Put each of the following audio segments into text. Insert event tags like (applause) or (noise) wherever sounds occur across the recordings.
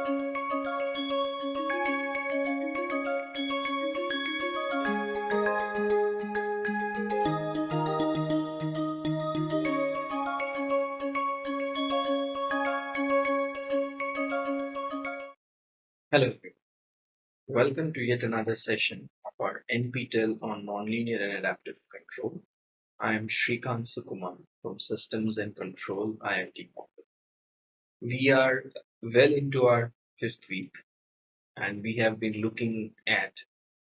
Hello, everyone. welcome to yet another session of our NPTEL on Nonlinear and Adaptive Control. I am Srikant Sukumar from Systems and Control IIT Bombay. We are well into our fifth week and we have been looking at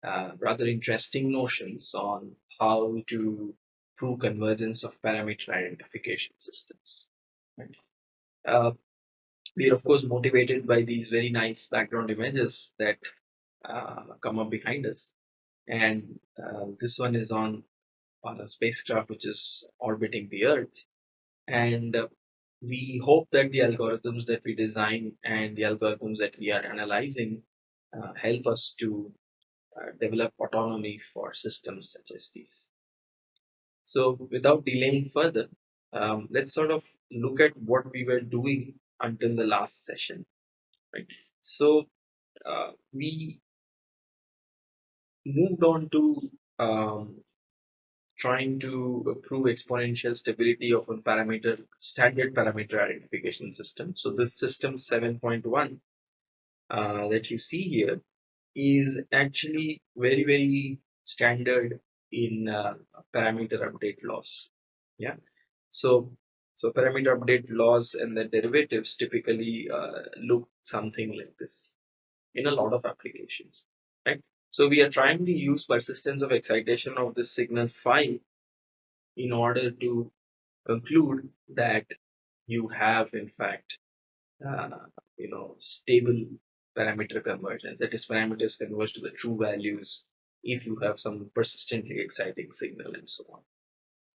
uh, rather interesting notions on how to prove convergence of parameter identification systems. Right? Uh, we are of course motivated by these very nice background images that uh, come up behind us and uh, this one is on on a spacecraft which is orbiting the earth and uh, we hope that the algorithms that we design and the algorithms that we are analyzing uh, help us to uh, develop autonomy for systems such as these. So without delaying further um, let's sort of look at what we were doing until the last session right? So uh, we moved on to um, trying to prove exponential stability of a parameter standard parameter identification system. So this system 7.1 uh, that you see here is actually very very standard in uh, parameter update laws. Yeah. So so parameter update laws and the derivatives typically uh, look something like this in a lot of applications, right? So we are trying to use persistence of excitation of the signal phi in order to conclude that you have in fact, uh, you know, stable parameter convergence. That is, parameters converge to the true values if you have some persistently exciting signal and so on.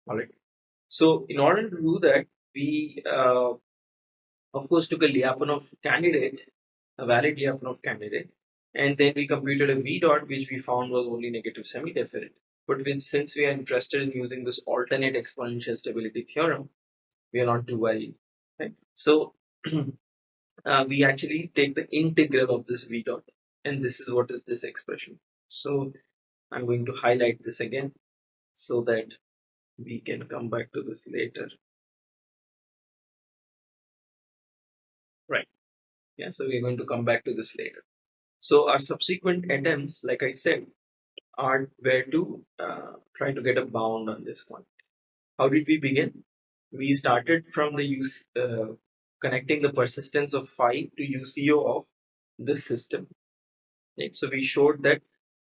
All right. So in order to do that, we uh, of course took a Lyapunov candidate, a valid Lyapunov candidate, and then we computed a v dot which we found was only negative semi-definite. But since we are interested in using this alternate exponential stability theorem, we are not too worried. Right? So (clears throat) uh, we actually take the integral of this v dot, and this is what is this expression. So I'm going to highlight this again so that we can come back to this later. Right. Yeah, so we're going to come back to this later. So our subsequent attempts, like I said, are where to uh, try to get a bound on this one. How did we begin? We started from the use uh, connecting the persistence of phi to UCO of this system. Right? So we showed that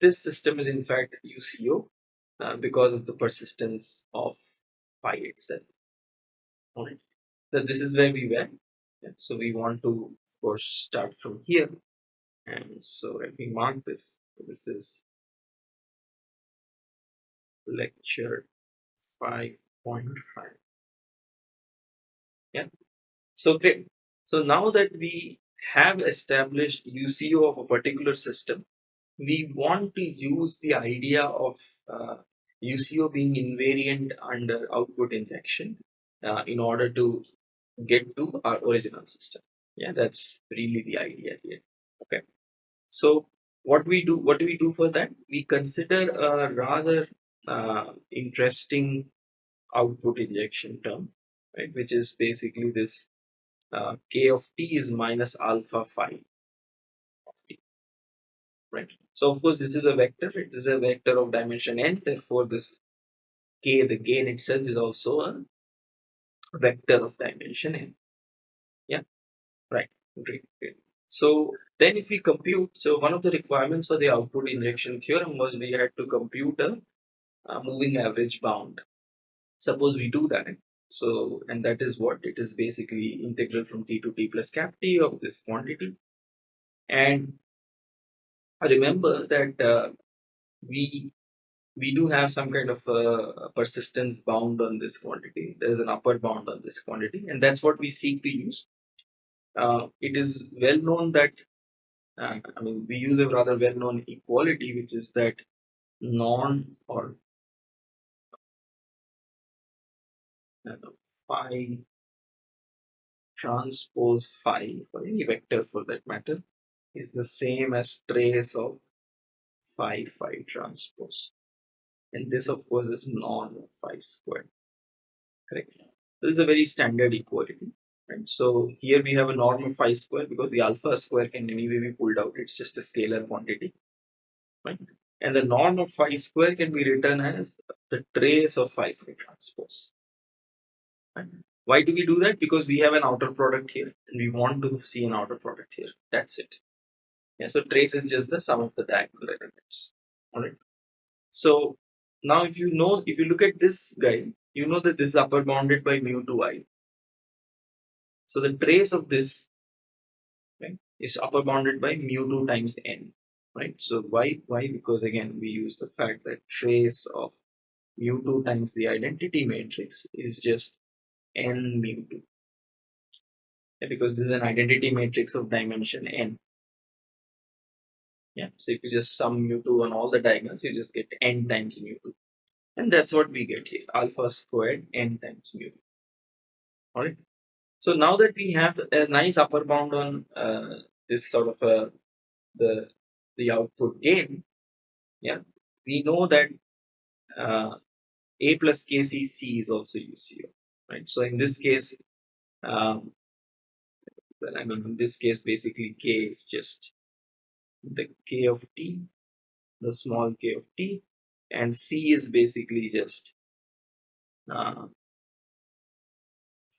this system is in fact UCO uh, because of the persistence of phi itself. So this is where we went. Yeah. So we want to of course start from here. And so let me mark this. This is lecture 5.5. Yeah. So great. So now that we have established UCO of a particular system, we want to use the idea of uh, UCO being invariant under output injection uh, in order to get to our original system. Yeah, that's really the idea here. Okay. So what we do, what do we do for that? We consider a rather uh, interesting output injection term, right? Which is basically this uh, k of t is minus alpha phi of t, right? So of course this is a vector. It is a vector of dimension n. Therefore this k, the gain itself is also a vector of dimension n. Yeah, right. Great. Great. So then if we compute, so one of the requirements for the output injection theorem was we had to compute a, a moving average bound. Suppose we do that. So, and that is what it is basically integral from t to t plus cap t of this quantity. And remember that uh, we we do have some kind of uh, persistence bound on this quantity. There is an upper bound on this quantity, and that's what we seek to use. Uh, it is well known that uh, I mean we use a rather well known equality, which is that non or uh, phi transpose phi or any vector for that matter is the same as trace of phi phi transpose. And this of course is norm phi squared. Correct? This is a very standard equality right. So here we have a norm of phi square because the alpha square can anyway be pulled out. It's just a scalar quantity. Right. And the norm of phi square can be written as the trace of phi transpose. Right? why do we do that? Because we have an outer product here and we want to see an outer product here. That's it. Yeah so trace is just the sum of the diagonal elements all right so now if you know if you look at this guy you know that this is upper bounded by mu to i so the trace of this right, is upper bounded by mu 2 times n right? So why why? Because again we use the fact that trace of mu 2 times the identity matrix is just n mu 2 yeah, because this is an identity matrix of dimension n. Yeah so if you just sum mu 2 on all the diagonals you just get n times mu 2 and that's what we get here alpha squared n times mu 2 all right so now that we have a nice upper bound on uh, this sort of a the the output gain, yeah, we know that uh, A plus KCC is also UCO, right? So in this case, um, well, I mean, in this case, basically K is just the K of T, the small k of T, and C is basically just uh,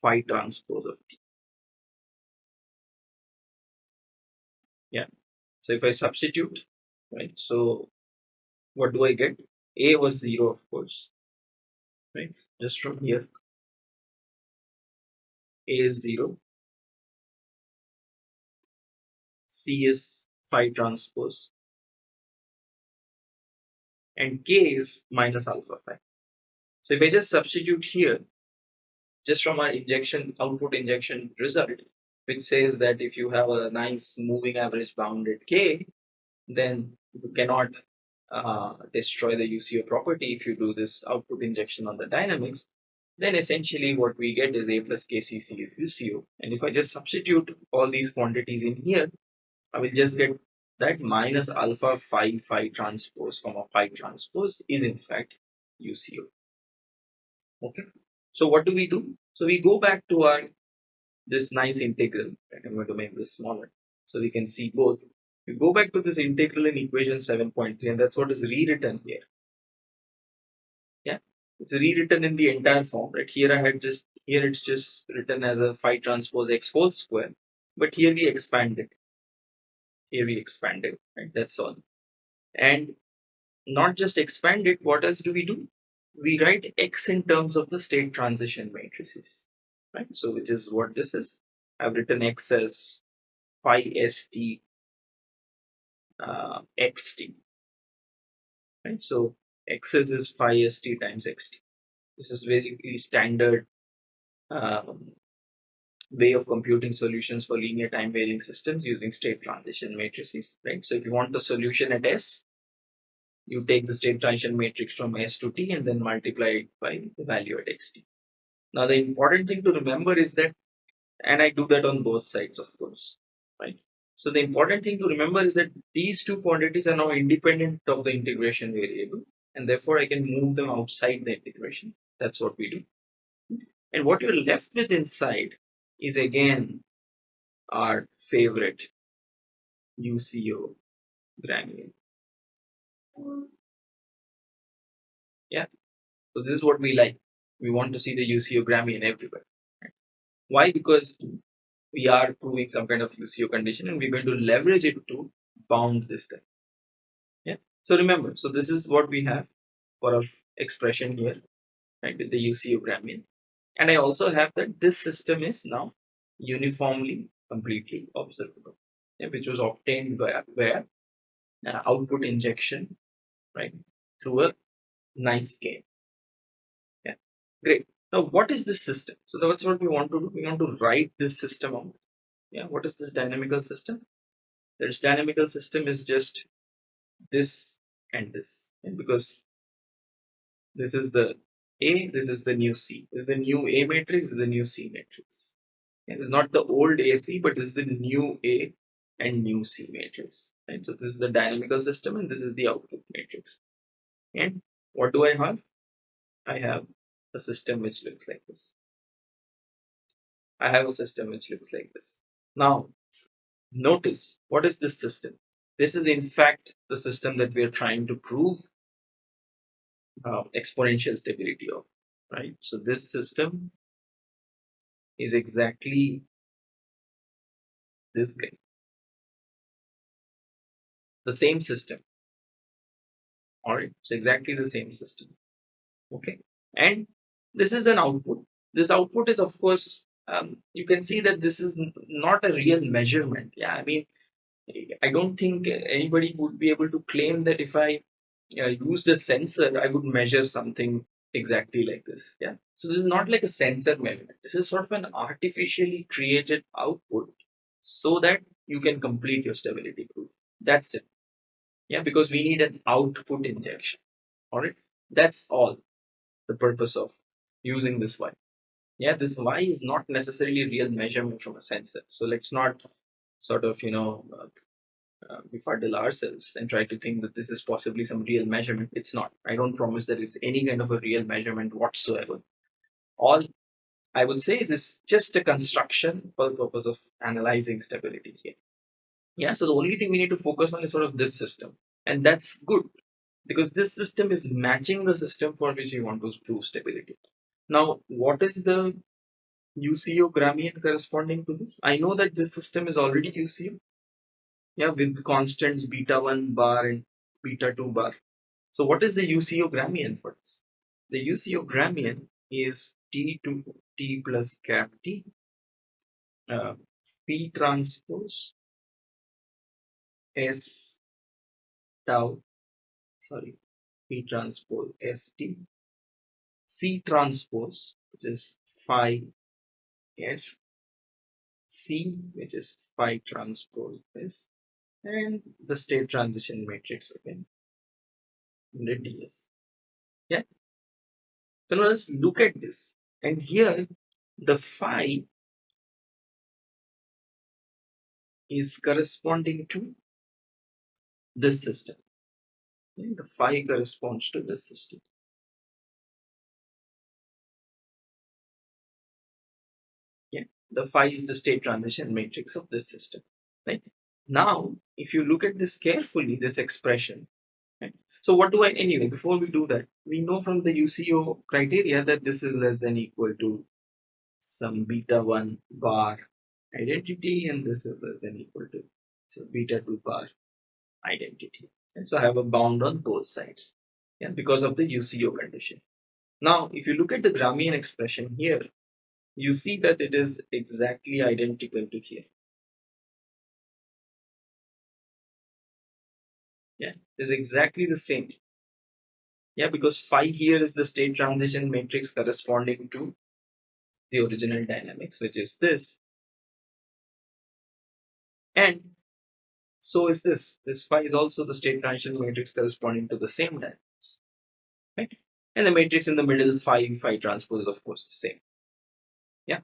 phi transpose of T. Yeah. So if I substitute, right, so what do I get? A was 0, of course, right, just from here. A is 0. C is phi transpose. And K is minus alpha phi. So if I just substitute here, just from our injection, output injection result, which says that if you have a nice moving average bounded K, then you cannot uh, destroy the UCO property if you do this output injection on the dynamics, then essentially what we get is A plus KCC is UCO. And if I just substitute all these quantities in here, I will just get that minus alpha phi phi transpose comma phi transpose is in fact UCO. Okay. So what do we do? So we go back to our this nice integral. I'm going to make this smaller so we can see both. We go back to this integral in equation 7.3 and that's what is rewritten here. Yeah, it's rewritten in the entire form. Right here I had just, here it's just written as a phi transpose x whole square. But here we expand it. Here we expand it, right? That's all. And not just expand it, what else do we do? We write x in terms of the state transition matrices right? So which is what this is. I've written x as phi st uh, xt, right? So x is phi st times xt. This is basically standard um, way of computing solutions for linear time varying systems using state transition matrices, right? So if you want the solution at S, you take the state transition matrix from S to T and then multiply it by the value at xt. Now, the important thing to remember is that, and I do that on both sides, of course, right? So the important thing to remember is that these two quantities are now independent of the integration variable, and therefore I can move them outside the integration. That's what we do. And what you're left with inside is again our favorite UCO Gramian. Yeah, so this is what we like we want to see the UCO Grammy in everywhere. Why? Because we are proving some kind of UCO condition and we're going to leverage it to bound this thing. Yeah. So remember, so this is what we have for our expression here, right, with the UCO Gramian. And I also have that this system is now uniformly, completely observable, yeah, which was obtained by where uh, output injection, right, through a nice gain. Yeah. Great. Now, what is this system? So that's what we want to do. We want to write this system out. Yeah. What is this dynamical system? This dynamical system is just this and this, because this is the A, this is the new C. This is the new A matrix, this is the new C matrix. It is not the old AC, but this is the new A and new C matrix. Right? So this is the dynamical system and this is the output matrix. And what do I have? I have a system which looks like this. I have a system which looks like this. Now, notice what is this system? This is in fact the system that we are trying to prove uh, exponential stability of, right? So this system is exactly this guy. The same system. Alright, it's exactly the same system. Okay, and this is an output. This output is, of course, um, you can see that this is not a real measurement. Yeah, I mean, I don't think anybody would be able to claim that if I uh, used a sensor, I would measure something exactly like this. Yeah. So this is not like a sensor measurement. This is sort of an artificially created output so that you can complete your stability proof. That's it. Yeah, because we need an output injection. All right. That's all the purpose of using this Y. Yeah, this Y is not necessarily a real measurement from a sensor. So let's not sort of, you know, uh, uh, befuddle ourselves and try to think that this is possibly some real measurement. It's not. I don't promise that it's any kind of a real measurement whatsoever. All I would say is it's just a construction for the purpose of analyzing stability here. Yeah, so the only thing we need to focus on is sort of this system. And that's good because this system is matching the system for which we want to prove stability. Now, what is the UCO Gramian corresponding to this? I know that this system is already UCO, yeah, with constants beta 1 bar and beta 2 bar. So what is the UCO Gramian for this? The UCO Gramian is T to T plus cap T, uh, P transpose S tau, sorry, P transpose ST, C transpose, which is phi S, C, which is phi transpose S, and the state transition matrix again in the DS. Yeah. So now let's look at this. And here the phi is corresponding to this system. Okay? The phi corresponds to this system. Yeah. The phi is the state transition matrix of this system. Right. Now, if you look at this carefully, this expression, right? so what do I, anyway, before we do that, we know from the UCO criteria that this is less than equal to some beta 1 bar identity and this is less than equal to so beta 2 bar identity. And so I have a bound on both sides yeah, because of the UCO condition. Now, if you look at the Gramian expression here, you see that it is exactly identical to here. Yeah, it is exactly the same. Yeah, because phi here is the state transition matrix corresponding to the original dynamics, which is this. And so is this. This phi is also the state transition matrix corresponding to the same dynamics. Right? And the matrix in the middle, phi, phi transpose is of course the same. Yeah.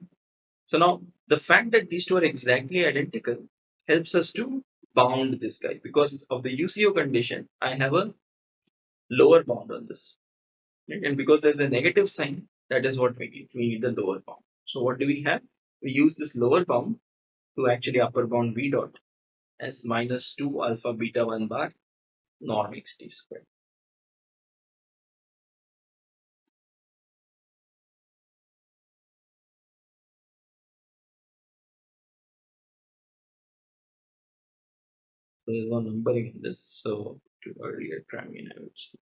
So now the fact that these two are exactly identical helps us to bound this guy because of the UCO condition. I have a lower bound on this. Right? And because there's a negative sign, that is what we need. We need the lower bound. So what do we have? We use this lower bound to actually upper bound v dot as minus 2 alpha beta 1 bar norm xt squared. So there's no numbering in this, so to earlier Gramian I would say.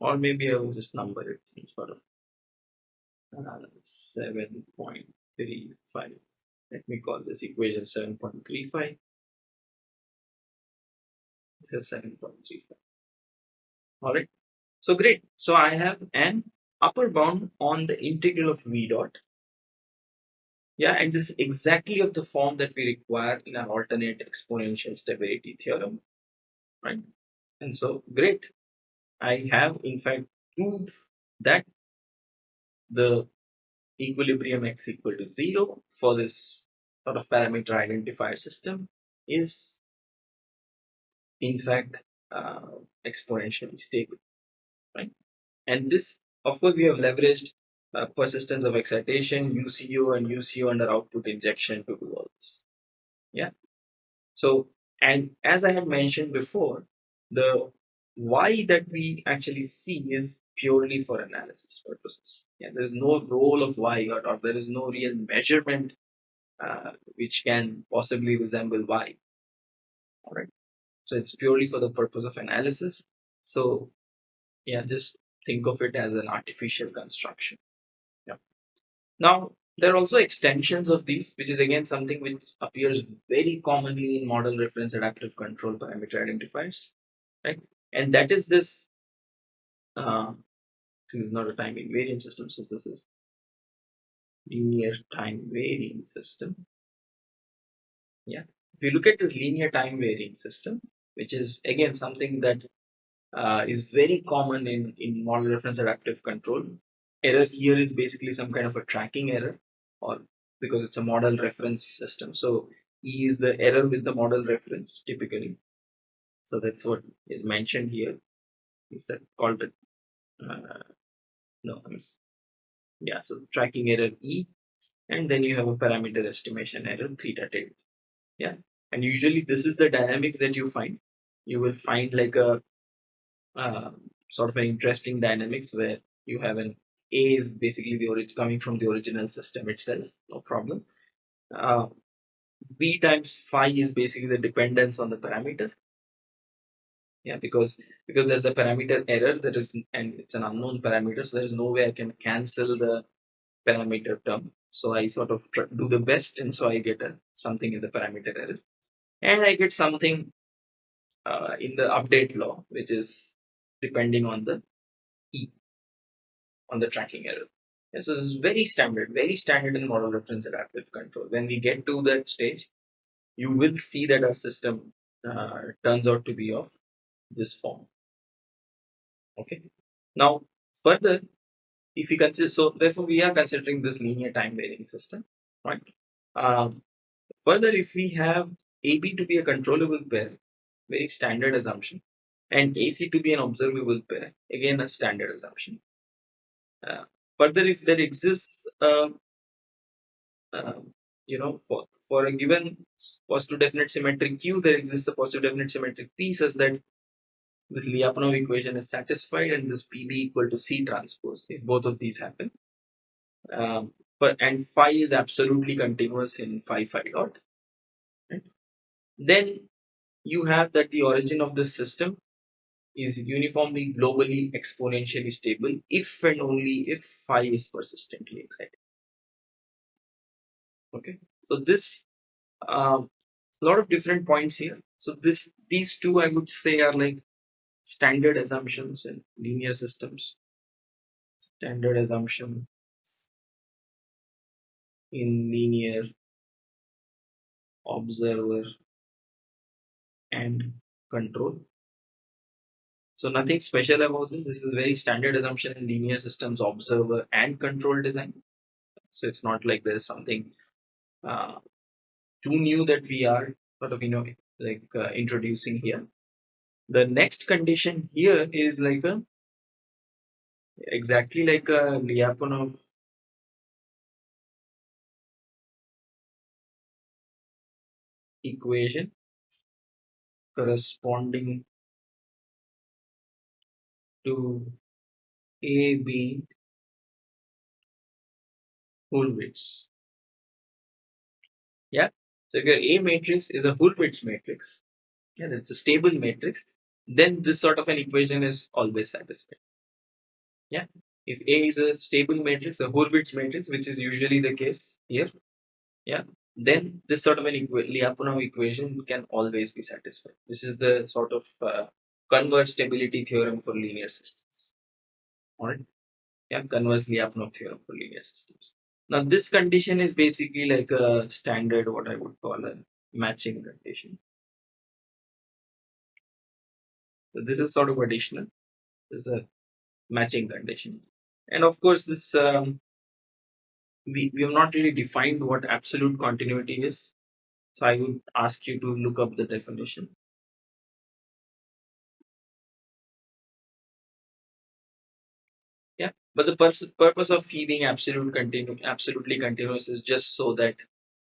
Or maybe I will just number it in sort of uh, 7.35. Let me call this equation 7.35. This is 7.35. Alright. So great. So I have an upper bound on the integral of v dot yeah, and this is exactly of the form that we require in our alternate exponential stability theorem, right? And so, great. I have in fact proved that the equilibrium x equal to 0 for this sort of parameter identifier system is in fact uh, exponentially stable, right? And this, of course, we have leveraged uh, persistence of excitation, UCO and UCO under output injection to do all this. Yeah. So, and as I had mentioned before, the y that we actually see is purely for analysis purposes. Yeah, there is no role of y or, or there is no real measurement uh, which can possibly resemble y. All right. So it's purely for the purpose of analysis. So yeah, just think of it as an artificial construction. Yeah. Now there are also extensions of these, which is again something which appears very commonly in model reference adaptive control parameter identifiers, right? And that is this. Uh, is not a time invariant system, so this is linear time varying system. Yeah. If you look at this linear time varying system, which is again something that uh, is very common in, in model reference adaptive control. Error here is basically some kind of a tracking error or because it's a model reference system. So E is the error with the model reference typically. So that's what is mentioned here. Is that called the Uh, no, I'm, yeah. So tracking error E, and then you have a parameter estimation error theta tilde. Yeah, and usually this is the dynamics that you find. You will find like a uh, sort of an interesting dynamics where you have an A is basically the origin coming from the original system itself, no problem. Uh, B times phi is basically the dependence on the parameter. Yeah, because because there's a parameter error that is and it's an unknown parameter, so there is no way I can cancel the parameter term. So I sort of do the best, and so I get a, something in the parameter error, and I get something uh, in the update law, which is depending on the E on the tracking error. And so this is very standard, very standard in model reference adaptive control. When we get to that stage, you will see that our system uh, turns out to be of this form. Okay. Now, further, if we consider, so therefore we are considering this linear time varying system, right? Um, further, if we have AB to be a controllable pair, very standard assumption, and AC to be an observable pair, again a standard assumption. Uh, further, if there exists, uh, you know, for, for a given positive definite symmetric Q, there exists a positive definite symmetric P such that this Lyapunov equation is satisfied and this PB equal to C transpose if both of these happen. Um, but and phi is absolutely continuous in phi phi dot. Right? Then you have that the origin of this system is uniformly globally exponentially stable if and only if phi is persistently excited. Okay, so this um, a lot of different points here. So this these two I would say are like standard assumptions in linear systems. Standard assumption in linear observer and control. So nothing special about this. This is very standard assumption in linear systems observer and control design. So it's not like there's something uh, too new that we are sort of you know like uh, introducing here. The next condition here is like a exactly like a Lyapunov equation corresponding to AB Hurwitz. Yeah. So your A matrix is a Hurwitz matrix, yeah, that's a stable matrix, then this sort of an equation is always satisfied. Yeah. If A is a stable matrix, a Hurwitz matrix, which is usually the case here, yeah, then this sort of an Lyapunov equation can always be satisfied. This is the sort of uh, converse stability theorem for linear systems. Alright. Yeah, converse Lyapunov theorem for linear systems. Now this condition is basically like a standard what I would call a matching condition. So this is sort of additional. This is a matching condition. And of course this um, we, we have not really defined what absolute continuity is. So I would ask you to look up the definition. Yeah, but the purpose purpose of phi being absolute continu- absolutely continuous is just so that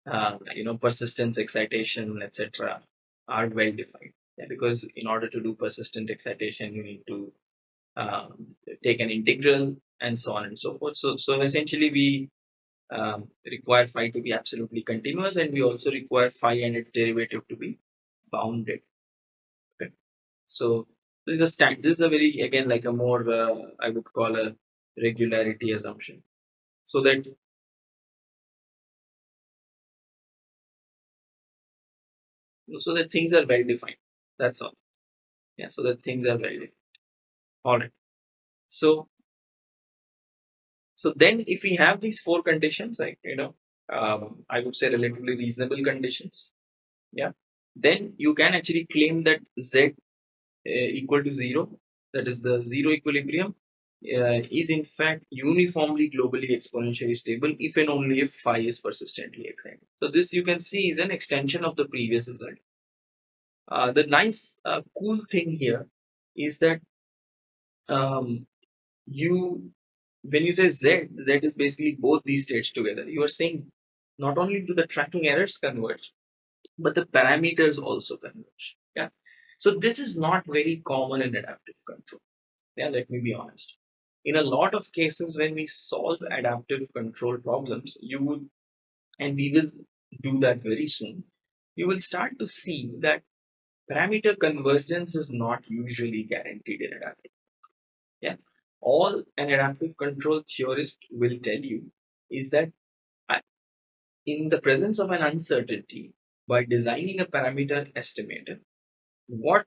uh, you know persistence, excitation, etc. are well defined. Yeah, because in order to do persistent excitation, you need to um, take an integral and so on and so forth. So so essentially we um, require phi to be absolutely continuous, and we also require phi and its derivative to be bounded. Okay, so this is a stand. This is a very again like a more uh, I would call a regularity assumption, so that so that things are well defined. That's all. Yeah, so that things are defined. All right. So so then if we have these four conditions, like you know, um, I would say relatively reasonable conditions, yeah, then you can actually claim that z uh, equal to zero, that is the zero equilibrium, uh, is in fact uniformly globally exponentially stable if and only if phi is persistently excited. So this you can see is an extension of the previous result. Uh, the nice uh, cool thing here is that um, you when you say z, z is basically both these states together. You are saying not only do the tracking errors converge, but the parameters also converge. Yeah. So this is not very common in adaptive control. Yeah, let me be honest. In a lot of cases, when we solve adaptive control problems, you would, and we will do that very soon, you will start to see that parameter convergence is not usually guaranteed in adaptive. Yeah. All an adaptive control theorist will tell you is that uh, in the presence of an uncertainty, by designing a parameter estimator, what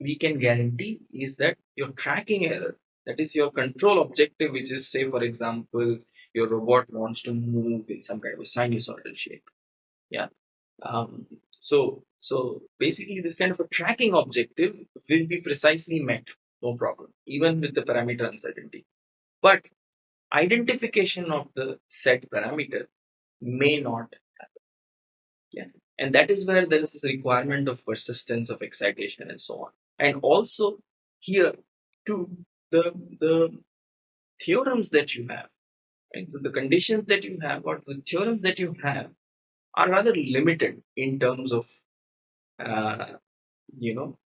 we can guarantee is that your tracking error, that is your control objective, which is say for example, your robot wants to move in some kind of a sinusoidal shape. Yeah. Um, so so basically this kind of a tracking objective will be precisely met, no problem, even with the parameter uncertainty. But identification of the set parameter may not happen. Yeah. And that is where there is this requirement of persistence of excitation and so on. And also here too, the the theorems that you have, and the conditions that you have, or the theorems that you have, are rather limited in terms of uh, you know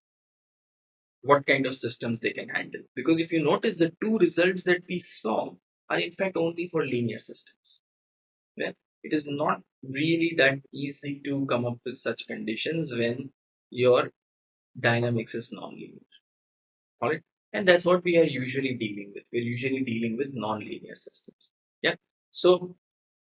what kind of systems they can handle. Because if you notice, the two results that we saw are in fact only for linear systems. Yeah? It is not really that easy to come up with such conditions when your dynamics is nonlinear. All right. And that's what we are usually dealing with. We're usually dealing with nonlinear systems. Yeah. So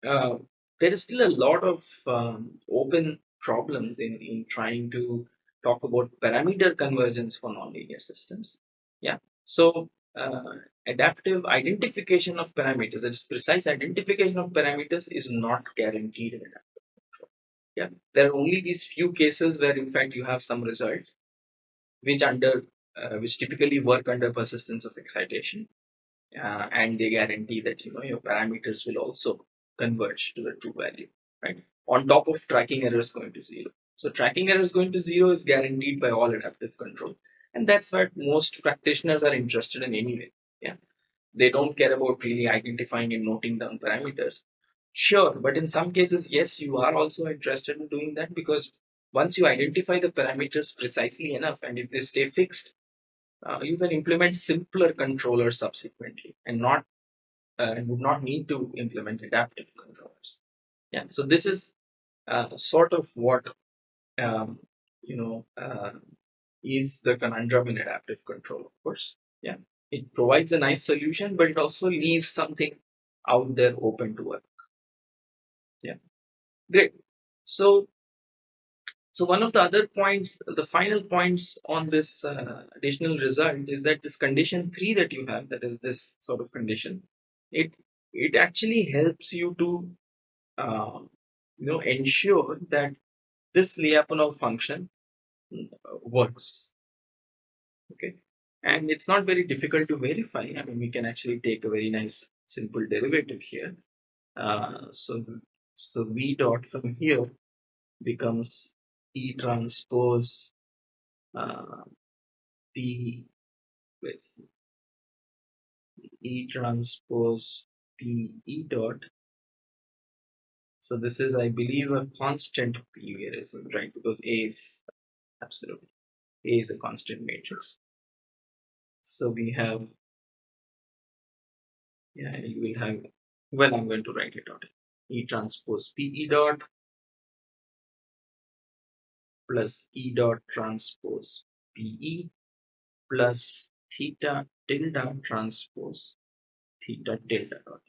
uh, there is still a lot of um, open problems in, in trying to talk about parameter convergence for nonlinear systems. Yeah. So uh, adaptive identification of parameters, that is precise identification of parameters is not guaranteed in adaptive control. Yeah. There are only these few cases where in fact you have some results which under uh, which typically work under persistence of excitation uh, and they guarantee that you know your parameters will also converge to the true value right? On top of tracking errors going to zero. So tracking errors going to zero is guaranteed by all adaptive control. And that's what most practitioners are interested in anyway yeah? They don't care about really identifying and noting down parameters. Sure but in some cases yes you are also interested in doing that because once you identify the parameters precisely enough and if they stay fixed uh, you can implement simpler controllers subsequently and not uh, and would not need to implement adaptive controllers. Yeah, so this is uh, sort of what um, you know uh, is the conundrum in adaptive control. Of course, yeah, it provides a nice solution, but it also leaves something out there open to work. Yeah, great. So so one of the other points, the final points on this uh, additional result is that this condition three that you have, that is this sort of condition, it it actually helps you to uh, you know ensure that this Lyapunov function uh, works. Okay, and it's not very difficult to verify. I mean, we can actually take a very nice simple derivative here. Uh, so, so V dot from here becomes E transpose uh, P with E transpose P E dot. So this is, I believe, a constant P here, right? Because A is absolutely A is a constant matrix. So we have, yeah, you will have, well, I'm going to write it out. E transpose P E dot plus E dot transpose PE plus theta tilde transpose theta tilde dot.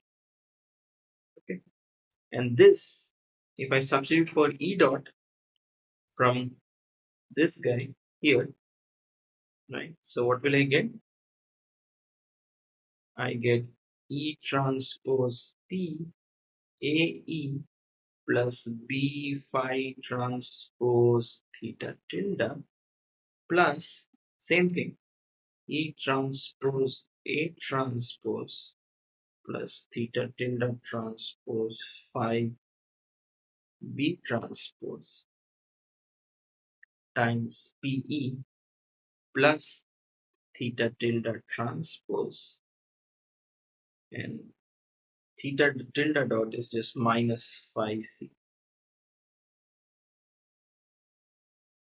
Okay. And this, if I substitute for E dot from this guy here, right? So what will I get? I get E transpose P AE plus B phi transpose theta tilde plus same thing E transpose A transpose plus theta tilde transpose phi B transpose times PE plus theta tilde transpose and theta tilde dot is just minus phi c.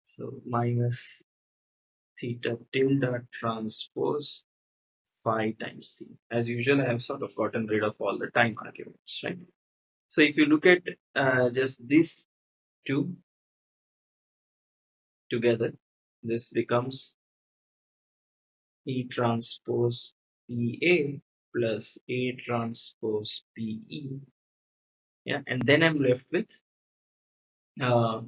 So minus theta tilde transpose phi times c. As usual, I have sort of gotten rid of all the time arguments, right? So if you look at uh, just these two together, this becomes E transpose PA plus A transpose PE. Yeah, and then I'm left with uh,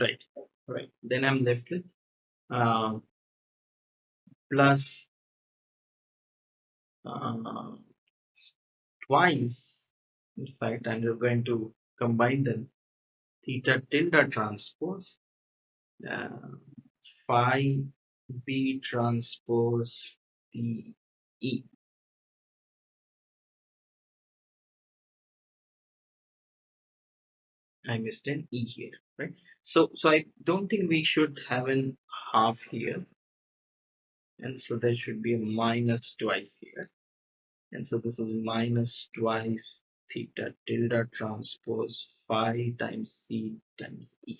right, right. Then I'm left with uh, plus uh, twice. In fact, and I'm going to combine them. Theta tilde transpose uh, phi b transpose p e. I missed an e here, right? So, so I don't think we should have an half here, and so there should be a minus twice here, and so this is minus twice theta tilde transpose phi times c times e.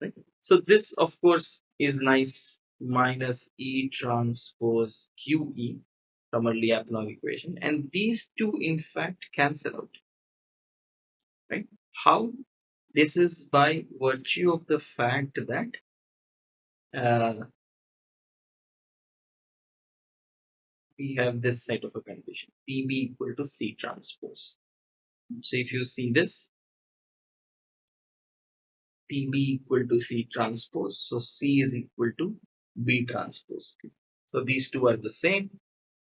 Right? So this, of course, is nice minus E transpose QE from our Lyapunov equation. And these two, in fact, cancel out. Right? How? This is by virtue of the fact that uh, we have this set of a condition, PB equal to C transpose. So if you see this, PB equal to C transpose. So C is equal to B transpose. So these two are the same.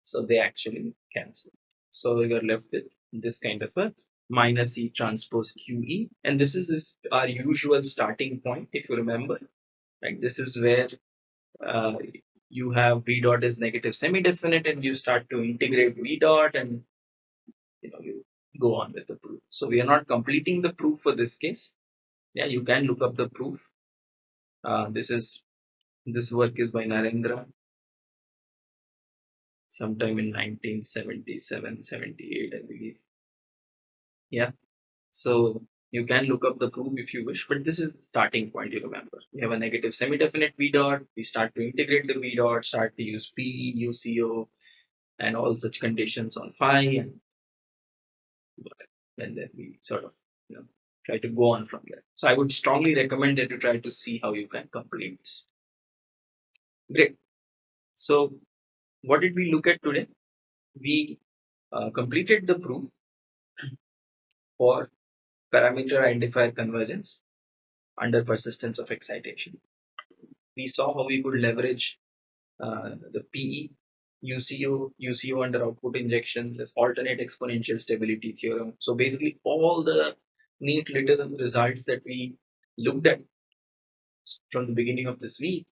So they actually cancel. So you're left with this kind of a minus C transpose QE. And this is our usual starting point, if you remember. Like this is where uh, you have V dot is negative semi-definite and you start to integrate V dot and you know you go on with the proof. So we are not completing the proof for this case yeah you can look up the proof uh, this is this work is by Narendra sometime in 1977 78 I believe yeah so you can look up the proof if you wish but this is the starting point you remember we have a negative semi-definite v dot we start to integrate the v dot start to use p uco and all such conditions on phi and and then we sort of you know try to go on from there. So I would strongly recommend that you try to see how you can complete this. Great. So what did we look at today? We uh, completed the proof for parameter identifier convergence under persistence of excitation. We saw how we could leverage uh, the PE, UCO, UCO under output injection, this alternate exponential stability theorem. So basically all the neat little results that we looked at from the beginning of this week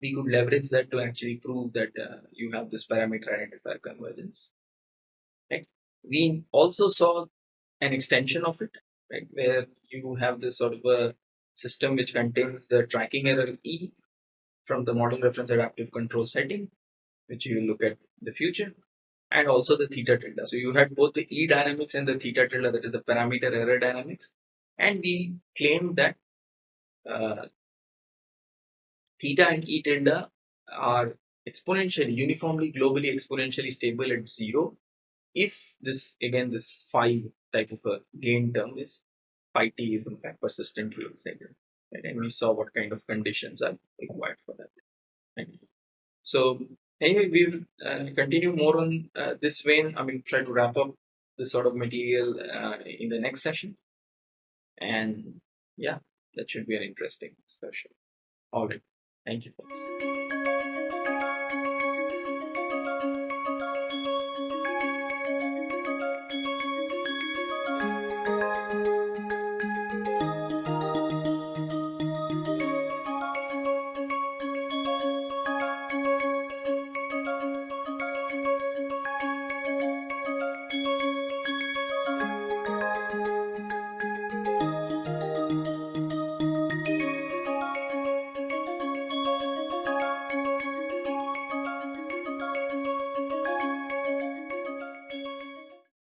we could leverage that to actually prove that uh, you have this parameter identifier convergence. Right? We also saw an extension of it, right, where you have this sort of a system which contains the tracking error E from the model reference adaptive control setting, which you will look at in the future, and also the theta tilde. So you had both the E dynamics and the theta tilde, that is the parameter error dynamics, and we claimed that uh, theta and E tilde are exponentially, uniformly, globally exponentially stable at zero if this, again, this phi type of a gain term is phi t is in fact persistently exciting. Right? And we saw what kind of conditions are required for that. Right? So anyway, we will uh, continue more on uh, this vein. I mean, try to wrap up this sort of material uh, in the next session. And yeah, that should be an interesting discussion. All right. Thank you, folks.